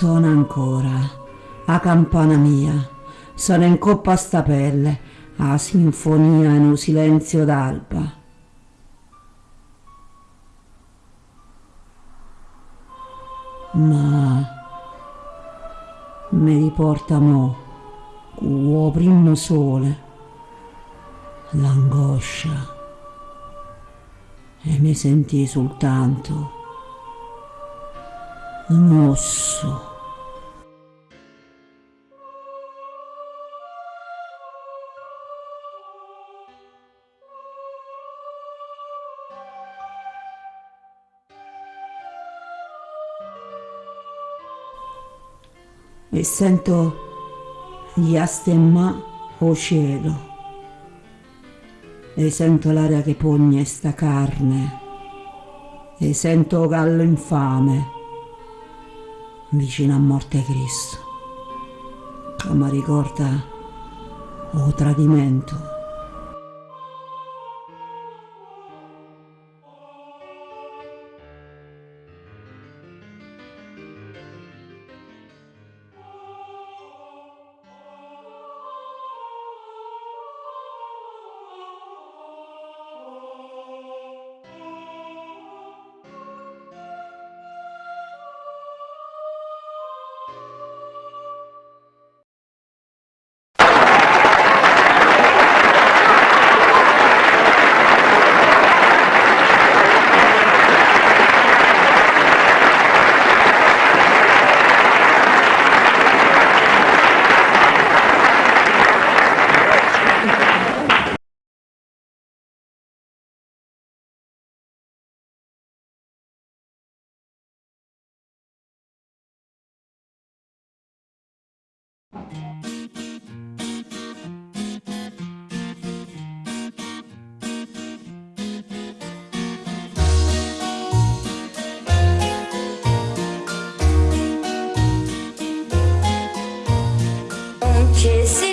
Suona ancora, a campana mia, sono in coppa a sta pelle, a sinfonia in un silenzio d'alba. Ma mi riporta mo, con primo sole, l'angoscia e mi sentì soltanto un osso. E sento gli astemma o cielo. E sento l'aria che pugna sta carne. E sento gallo infame vicino a morte Cristo, mi ricorda o tradimento. Just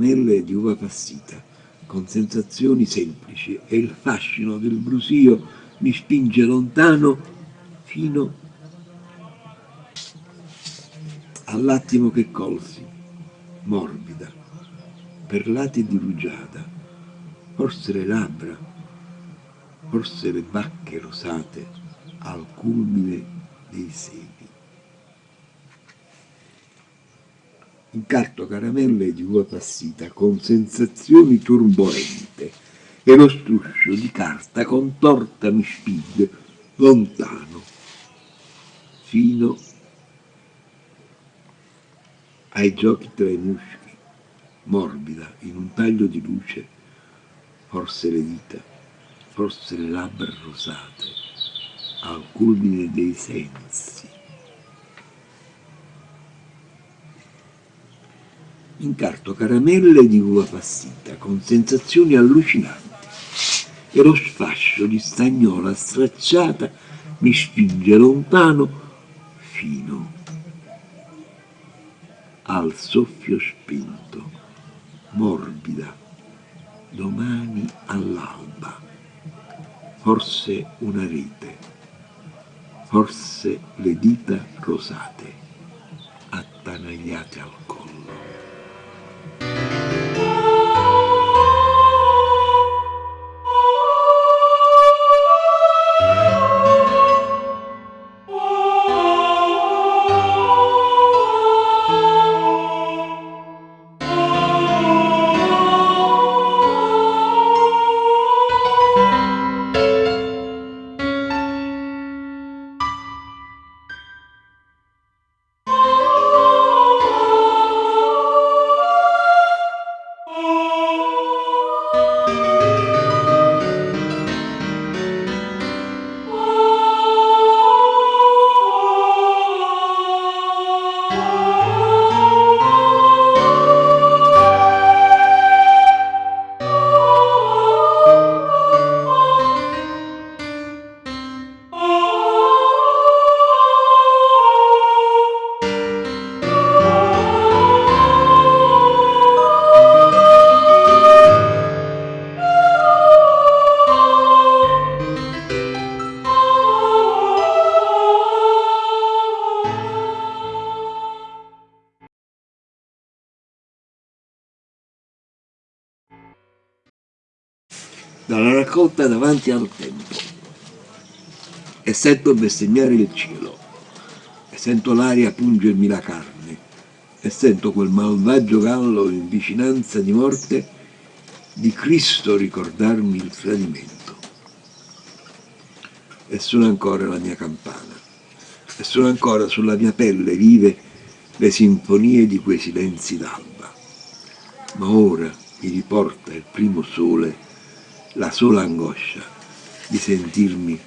Caramelle di uva passita, con sensazioni semplici e il fascino del brusio mi spinge lontano fino all'attimo che colsi, morbida, perlati di rugiada, forse le labbra, forse le bacche rosate al culmine dei seni. Incarto caramelle di uva passita con sensazioni turbolente e lo struscio di carta contorta mi spinge lontano fino ai giochi tra i muschi, morbida in un taglio di luce, forse le dita, forse le labbra rosate, al culmine dei sensi. Incarto caramelle di uva passita con sensazioni allucinanti e lo sfascio di stagnola stracciata mi spinge lontano fino al soffio spinto, morbida, domani all'alba, forse una rete, forse le dita rosate, attanagliate al collo. Dalla raccolta davanti al tempo e sento bestemmiare il cielo e sento l'aria pungermi la carne e sento quel malvagio gallo in vicinanza di morte di Cristo ricordarmi il tradimento. E suona ancora la mia campana e suona ancora sulla mia pelle vive le sinfonie di quei silenzi d'alba. Ma ora mi riporta il primo sole la sola angoscia di sentirmi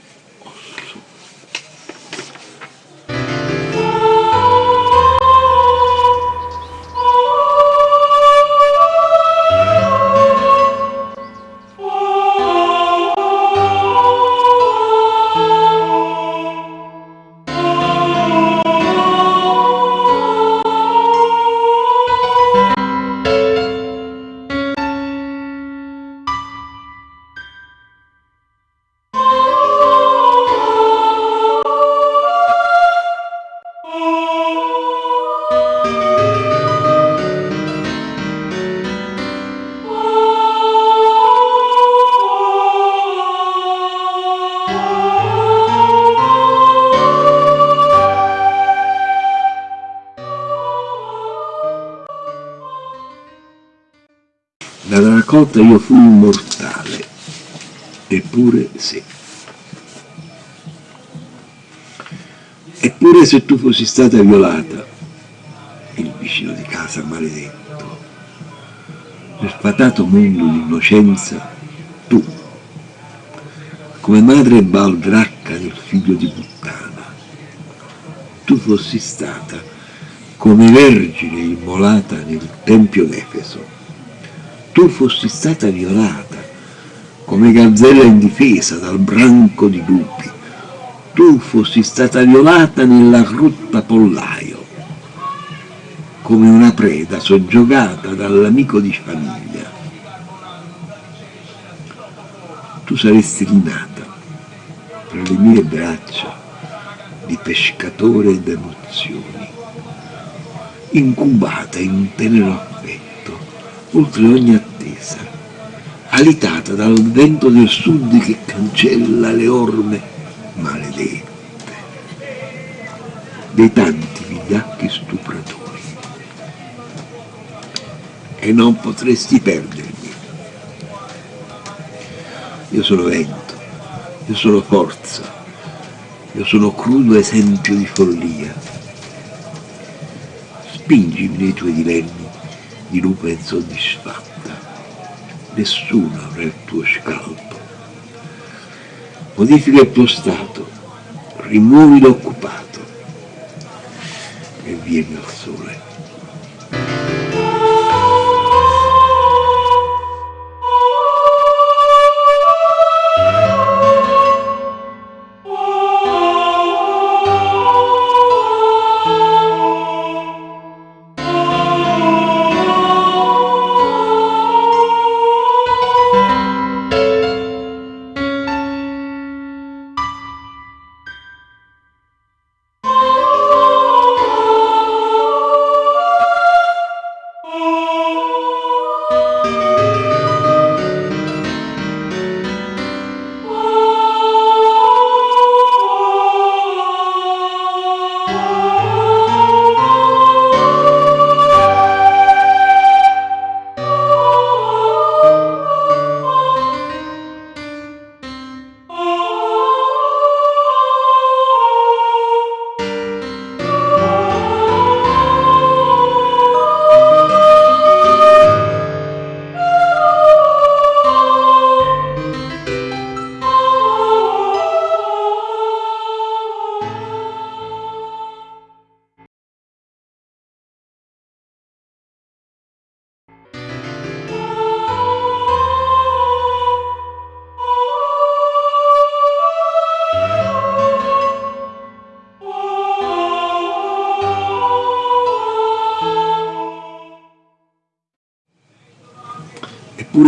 Raccolta io fui immortale, eppure sì. Eppure se tu fossi stata violata, il vicino di casa maledetto, nel fatato mondo di innocenza, tu, come madre baldracca del figlio di puttana, tu fossi stata come vergine immolata nel tempio d'Efeso, tu fossi stata violata come gazzella indifesa dal branco di lupi, tu fossi stata violata nella grotta pollaio, come una preda soggiogata dall'amico di famiglia. Tu saresti rinata tra le mie braccia di pescatore d'emozioni, incubata in tenero affetto, oltre ogni attesa, alitata dal vento del sud che cancella le orme maledette, dei tanti vigliacchi stupratori. E non potresti perdermi. Io sono vento, io sono forza, io sono crudo esempio di follia. Spingimi nei tuoi dilemmi di lupa insoddisfatta. Nessuno avrà il tuo scalpo. Modifica il tuo stato, rimuovi l'occupato e vieni al sole.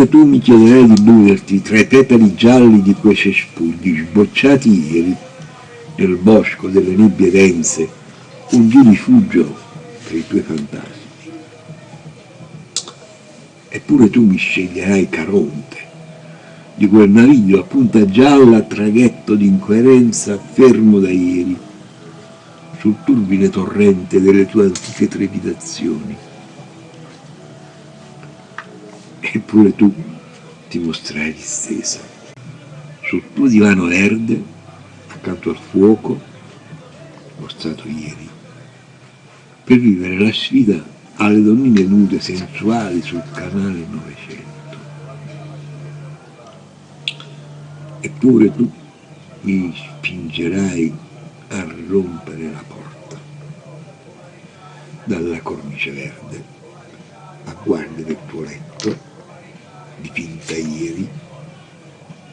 Eppure tu mi chiederai di muoverti tra i petali gialli di quei cespugli sbocciati ieri nel bosco delle nebbie dense, un di rifugio per i tuoi fantasmi. Eppure tu mi sceglierai Caronte, di quel naviglio a punta gialla traghetto d'incoerenza fermo da ieri, sul turbine torrente delle tue antiche trepidazioni eppure tu ti mostrai distesa. Sul tuo divano verde accanto al fuoco mostrato ieri per vivere la sfida alle donnine nude sensuali sul canale 900 eppure tu mi spingerai a rompere la porta dalla cornice verde a guardia del tuo letto dipinta ieri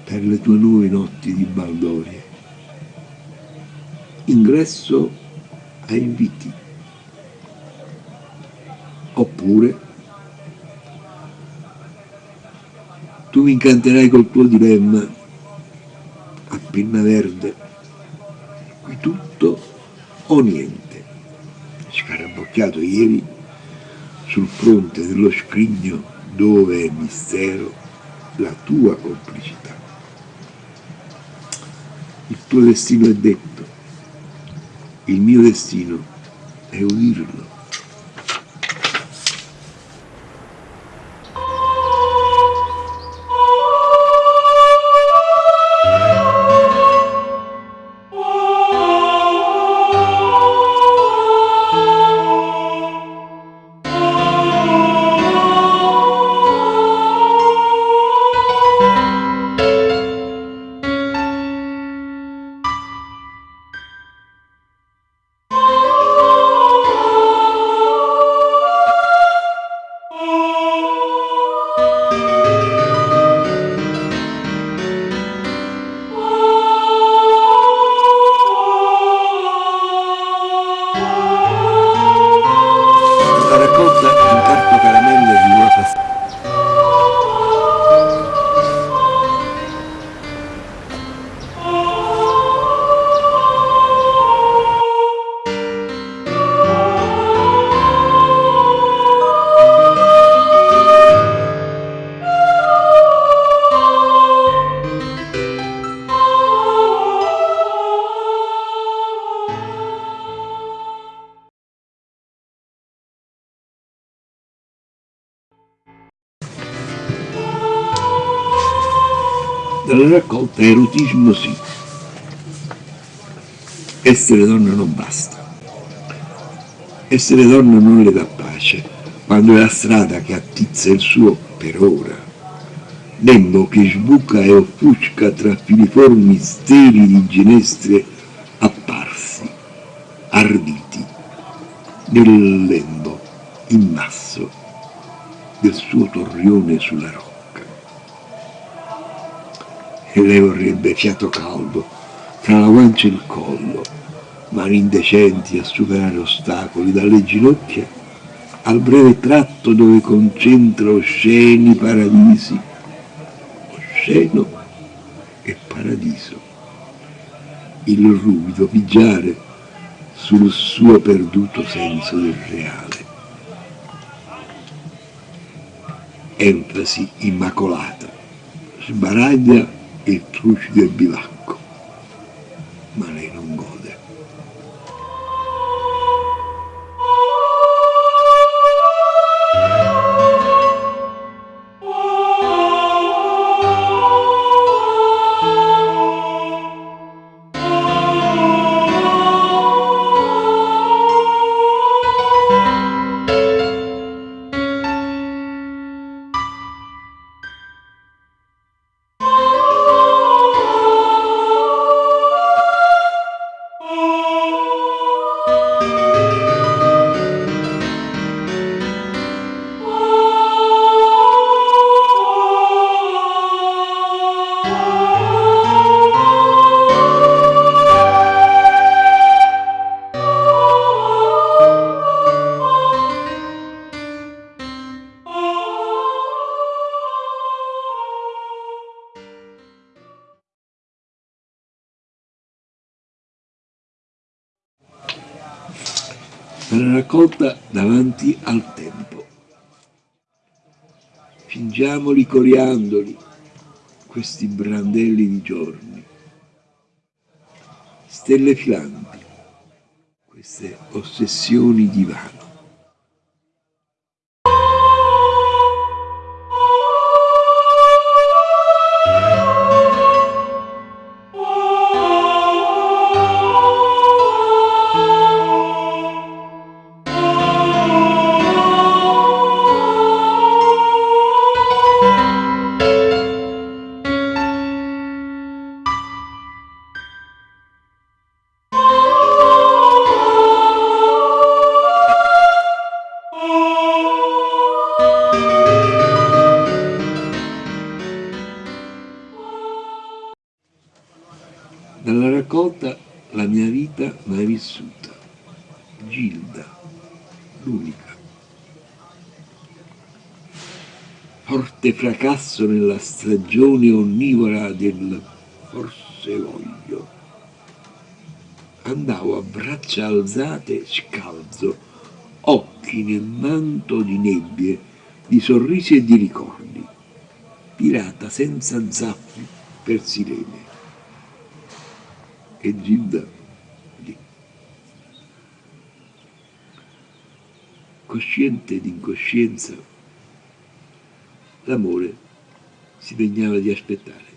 per le tue nuove notti di baldoria. Ingresso a inviti. Oppure tu mi incanterai col tuo dilemma a penna verde, qui tutto o niente, scarabocchiato ieri sul fronte dello scrigno dove è mistero la tua complicità. Il tuo destino è detto, il mio destino è udirlo. Dalla raccolta erotismo sì. Essere donna non basta. Essere donna non le dà pace, quando è la strada che attizza il suo per ora. Nembo che sbuca e offusca tra filiformi steli di ginestre apparsi, arditi, nel lembo immasso del suo torrione sulla rocca. E lei vorrebbe fiato caldo tra la guancia e il collo, mani indecenti a superare ostacoli dalle ginocchia al breve tratto dove concentra osceni paradisi, osceno e paradiso, il ruvido pigiare sul suo perduto senso del reale. Enfasi immacolata, sbaraglia il trucido e bivacco, raccolta davanti al tempo. Fingiamoli coriandoli, questi brandelli di giorni, stelle filanti, queste ossessioni di vano. Dalla raccolta La mia vita mai vissuta, Gilda, l'unica. Forte fracasso nella stagione onnivora del forse voglio. Andavo a braccia alzate scalzo, occhi nel manto di nebbie, di sorrisi e di ricordi, pirata senza zappi per sirene e Gilda lì. Cosciente d'incoscienza, l'amore si degnava di aspettare.